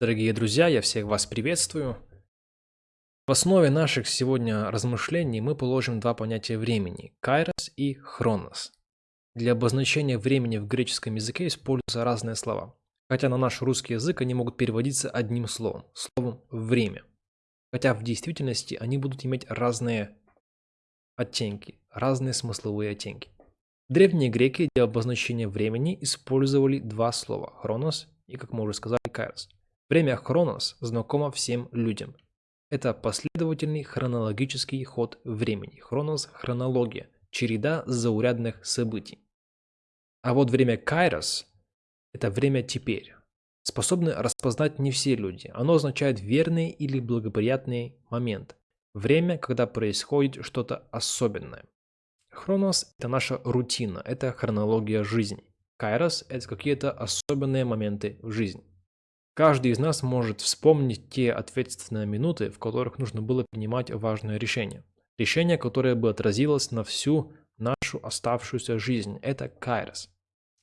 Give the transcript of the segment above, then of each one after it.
Дорогие друзья, я всех вас приветствую. В основе наших сегодня размышлений мы положим два понятия времени – кайрос и хронос. Для обозначения времени в греческом языке используются разные слова, хотя на наш русский язык они могут переводиться одним словом – словом «время». Хотя в действительности они будут иметь разные оттенки, разные смысловые оттенки. Древние греки для обозначения времени использовали два слова – хронос и, как мы уже сказали, кайрос – Время хронос знакомо всем людям. Это последовательный хронологический ход времени. Хронос – хронология, череда заурядных событий. А вот время кайрос – это время теперь. Способны распознать не все люди. Оно означает верный или благоприятный момент. Время, когда происходит что-то особенное. Хронос – это наша рутина, это хронология жизни. Кайрос – это какие-то особенные моменты в жизни. Каждый из нас может вспомнить те ответственные минуты, в которых нужно было принимать важное решение. Решение, которое бы отразилось на всю нашу оставшуюся жизнь. Это кайрос.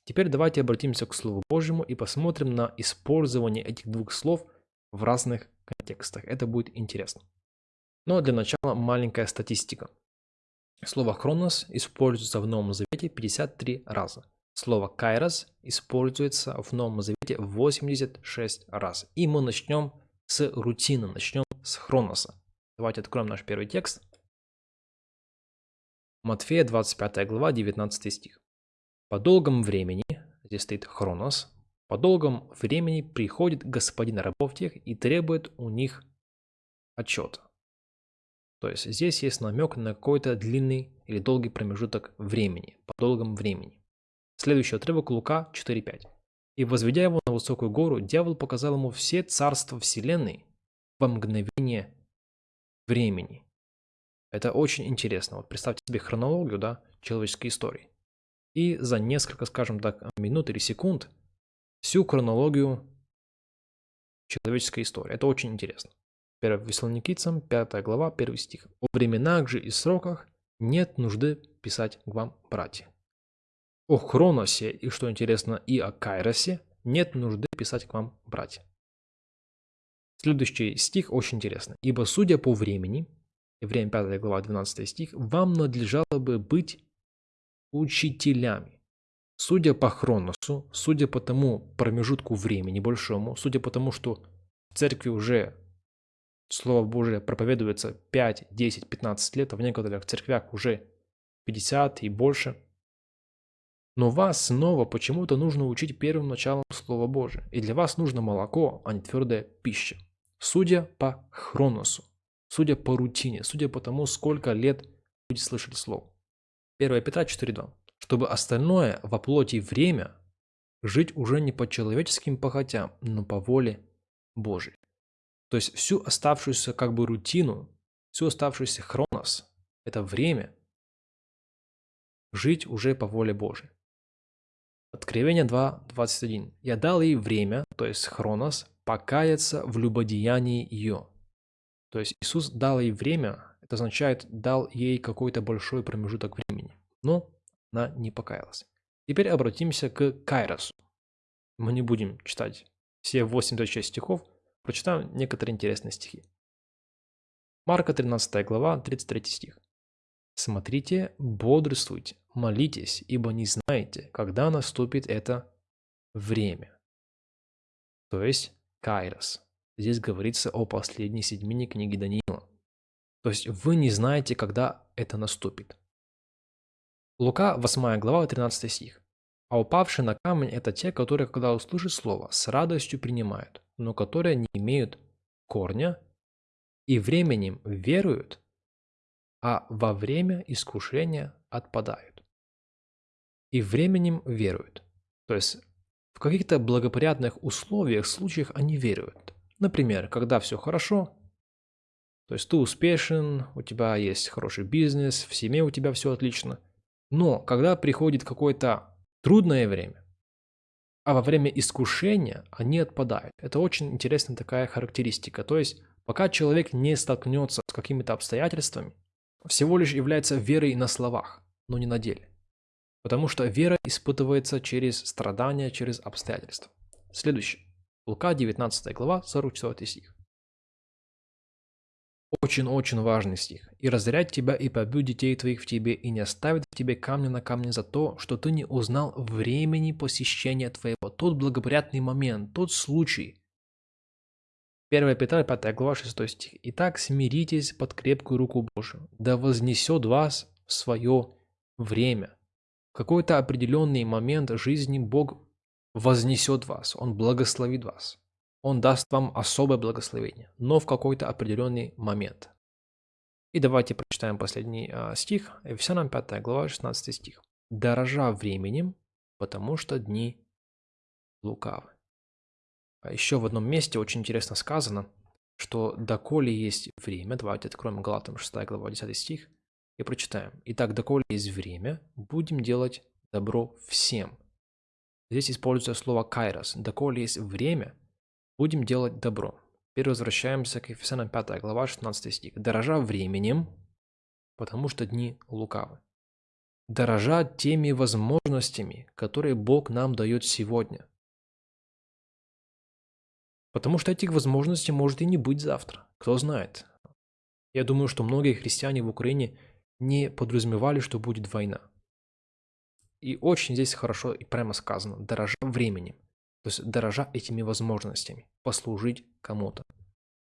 Теперь давайте обратимся к Слову Божьему и посмотрим на использование этих двух слов в разных контекстах. Это будет интересно. Но для начала маленькая статистика. Слово «хронос» используется в Новом Завете 53 раза – Слово «кайрос» используется в Новом Завете 86 раз. И мы начнем с рутины, начнем с хроноса. Давайте откроем наш первый текст. Матфея 25 глава, 19 стих. «По долгом времени, здесь стоит хронос, по долгом времени приходит господин рабов тех и требует у них отчета». То есть здесь есть намек на какой-то длинный или долгий промежуток времени, по долгом времени. Следующий отрывок Лука 4.5. «И возведя его на высокую гору, дьявол показал ему все царства вселенной во мгновение времени». Это очень интересно. Вот представьте себе хронологию да, человеческой истории. И за несколько, скажем так, минут или секунд всю хронологию человеческой истории. Это очень интересно. 1 Вессалоникийцам, 5 глава, 1 стих. «О временах же и сроках нет нужды писать к вам, братья». О Хроносе и, что интересно, и о Кайросе нет нужды писать к вам, братья. Следующий стих очень интересный. «Ибо, судя по времени, Евреям 5 глава 12 стих, вам надлежало бы быть учителями. Судя по хроносу, судя по тому промежутку времени большому, судя по тому, что в церкви уже Слово Божие проповедуется 5, 10, 15 лет, а в некоторых церквях уже 50 и больше – но вас снова почему-то нужно учить первым началом Слова Божия. И для вас нужно молоко, а не твердая пища. Судя по хроносу, судя по рутине, судя по тому, сколько лет люди слышали Слово. 1 Петра 4.2. Чтобы остальное во плоти время жить уже не по человеческим похотям, но по воле Божией. То есть всю оставшуюся как бы рутину, всю оставшуюся хронос, это время, жить уже по воле Божией. Откровение 2.21. «Я дал ей время, то есть хронос, покаяться в любодеянии ее». То есть Иисус дал ей время, это означает, дал ей какой-то большой промежуток времени. Но она не покаялась. Теперь обратимся к Кайросу. Мы не будем читать все 86 стихов, прочитаем некоторые интересные стихи. Марка 13 глава, 33 стих. Смотрите, бодрствуйте, молитесь, ибо не знаете, когда наступит это время. То есть Кайрос. Здесь говорится о последней седьмине книги Даниила. То есть вы не знаете, когда это наступит. Лука 8 глава 13 стих. А упавшие на камень – это те, которые, когда услышат слово, с радостью принимают, но которые не имеют корня и временем веруют, а во время искушения отпадают. И временем веруют. То есть в каких-то благоприятных условиях, случаях они веруют. Например, когда все хорошо, то есть ты успешен, у тебя есть хороший бизнес, в семье у тебя все отлично. Но когда приходит какое-то трудное время, а во время искушения они отпадают. Это очень интересная такая характеристика. То есть пока человек не столкнется с какими-то обстоятельствами, всего лишь является верой на словах, но не на деле. Потому что вера испытывается через страдания, через обстоятельства. Следующее. Лука 19 глава, 44 стих. Очень-очень важный стих. «И разорять тебя, и побью детей твоих в тебе, и не оставит в тебе камня на камне за то, что ты не узнал времени посещения твоего». Тот благоприятный момент, тот случай. 1 Петра, 5 глава, 6 стих. «Итак, смиритесь под крепкую руку Божию, да вознесет вас в свое время». В какой-то определенный момент жизни Бог вознесет вас, Он благословит вас. Он даст вам особое благословение, но в какой-то определенный момент. И давайте прочитаем последний э, стих, Ефесянам 5 глава, 16 стих. «Дорожа временем, потому что дни лукавы». А еще в одном месте очень интересно сказано, что доколе есть время, давайте откроем Галатам 6 глава 10 стих и прочитаем. Итак, доколе есть время, будем делать добро всем. Здесь используется слово кайрос. Доколе есть время – Будем делать добро. Теперь возвращаемся к Ефесянам 5 глава 16 стих. Дорожа временем, потому что дни лукавы. Дорожа теми возможностями, которые Бог нам дает сегодня. Потому что этих возможностей может и не быть завтра. Кто знает. Я думаю, что многие христиане в Украине не подразумевали, что будет война. И очень здесь хорошо и прямо сказано, дорожа временем. То есть дорожа этими возможностями послужить кому-то.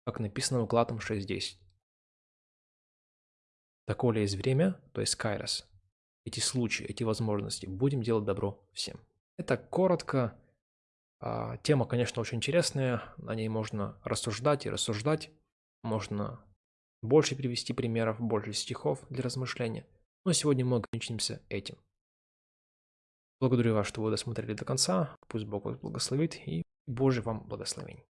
Как написано в Галатам 6.10. Доколе есть время, то есть кайрос, эти случаи, эти возможности, будем делать добро всем. Это коротко. А, тема, конечно, очень интересная. На ней можно рассуждать и рассуждать. Можно больше привести примеров, больше стихов для размышления. Но сегодня мы ограничимся этим. Благодарю вас, что вы досмотрели до конца. Пусть Бог вас благословит и Божий вам благословений.